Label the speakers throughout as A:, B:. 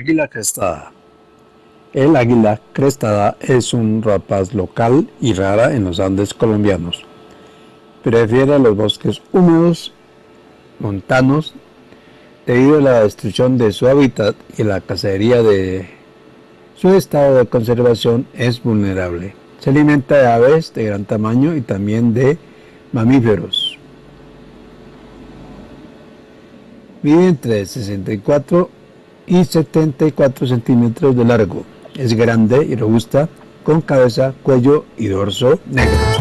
A: Águila crestada. El águila crestada es un rapaz local y rara en los Andes colombianos. Prefiere los bosques húmedos, montanos, debido a la destrucción de su hábitat y la cacería de su estado de conservación es vulnerable. Se alimenta de aves de gran tamaño y también de mamíferos. Mide entre 64 y 74 centímetros de largo. Es grande y robusta, con cabeza, cuello y dorso negros.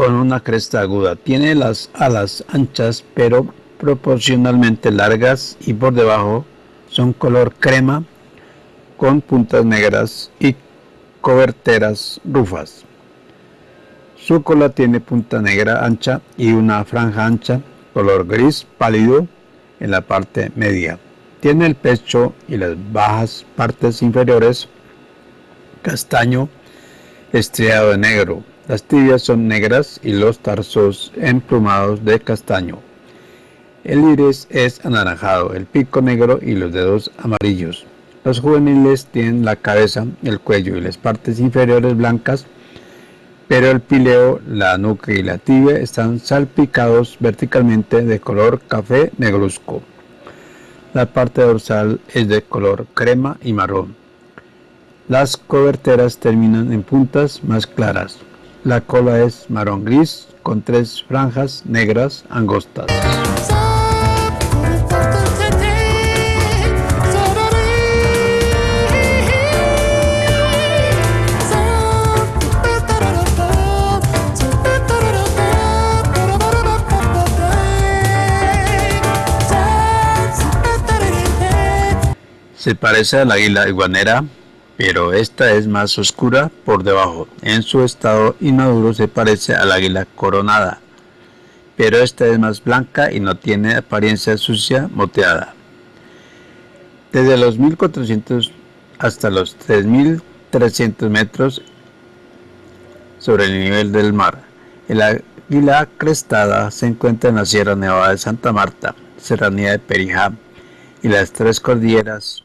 A: Con una cresta aguda. Tiene las alas anchas pero proporcionalmente largas y por debajo son color crema con puntas negras y coberteras rufas. Su cola tiene punta negra ancha y una franja ancha color gris pálido en la parte media. Tiene el pecho y las bajas partes inferiores castaño estriado de negro las tibias son negras y los tarsos emplumados de castaño. El iris es anaranjado, el pico negro y los dedos amarillos. Los juveniles tienen la cabeza, el cuello y las partes inferiores blancas, pero el pileo, la nuca y la tibia están salpicados verticalmente de color café negruzco. La parte dorsal es de color crema y marrón. Las coberteras terminan en puntas más claras. La cola es marrón gris con tres franjas negras angostas. Se parece a la águila iguanera pero esta es más oscura por debajo. En su estado inmaduro se parece al águila coronada, pero esta es más blanca y no tiene apariencia sucia moteada. Desde los 1400 hasta los 3300 metros sobre el nivel del mar. El águila crestada se encuentra en la Sierra Nevada de Santa Marta, Serranía de Perijá y las tres cordilleras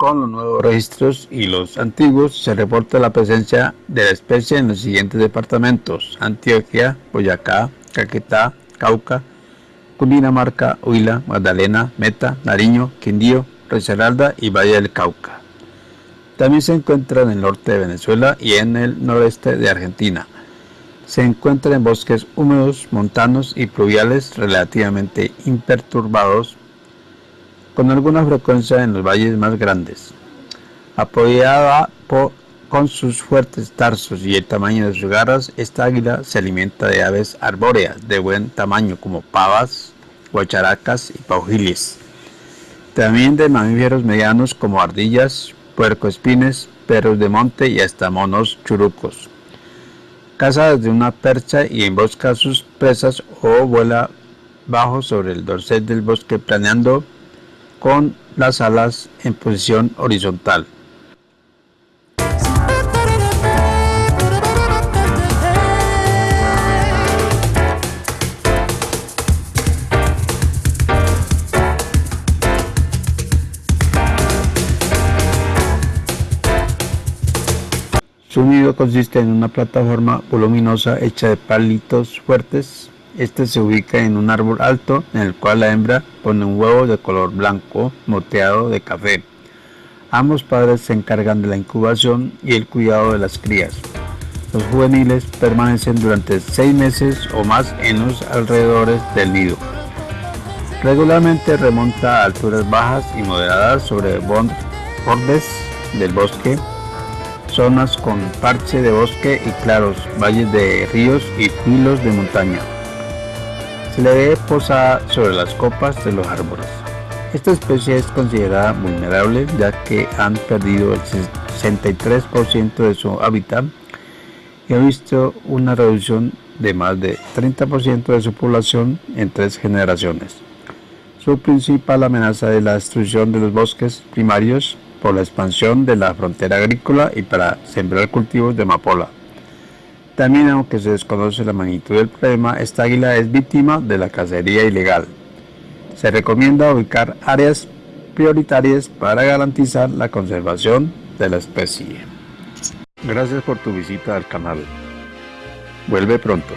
A: Con los nuevos registros y los antiguos se reporta la presencia de la especie en los siguientes departamentos: Antioquia, Boyacá, Caquetá, Cauca, Cundinamarca, Huila, Magdalena, Meta, Nariño, Quindío, Risaralda y Valle del Cauca. También se encuentra en el norte de Venezuela y en el noreste de Argentina. Se encuentra en bosques húmedos, montanos y pluviales relativamente imperturbados con alguna frecuencia en los valles más grandes. Apoyada con sus fuertes tarsos y el tamaño de sus garras, esta águila se alimenta de aves arbóreas de buen tamaño como pavas, guacharacas y paujiles. También de mamíferos medianos como ardillas, puercoespines, perros de monte y hasta monos churucos. Caza desde una percha y embosca sus presas o vuela bajo sobre el dorsal del bosque planeando con las alas en posición horizontal. Su nido consiste en una plataforma voluminosa hecha de palitos fuertes este se ubica en un árbol alto en el cual la hembra pone un huevo de color blanco moteado de café. Ambos padres se encargan de la incubación y el cuidado de las crías. Los juveniles permanecen durante seis meses o más en los alrededores del nido. Regularmente remonta a alturas bajas y moderadas sobre bordes del bosque, zonas con parche de bosque y claros, valles de ríos y filos de montaña se le ve posada sobre las copas de los árboles. Esta especie es considerada vulnerable ya que han perdido el 63% de su hábitat y ha visto una reducción de más de 30% de su población en tres generaciones. Su principal amenaza es la destrucción de los bosques primarios por la expansión de la frontera agrícola y para sembrar cultivos de amapola. También aunque se desconoce la magnitud del problema, esta águila es víctima de la cacería ilegal. Se recomienda ubicar áreas prioritarias para garantizar la conservación de la especie. Gracias por tu visita al canal. Vuelve pronto.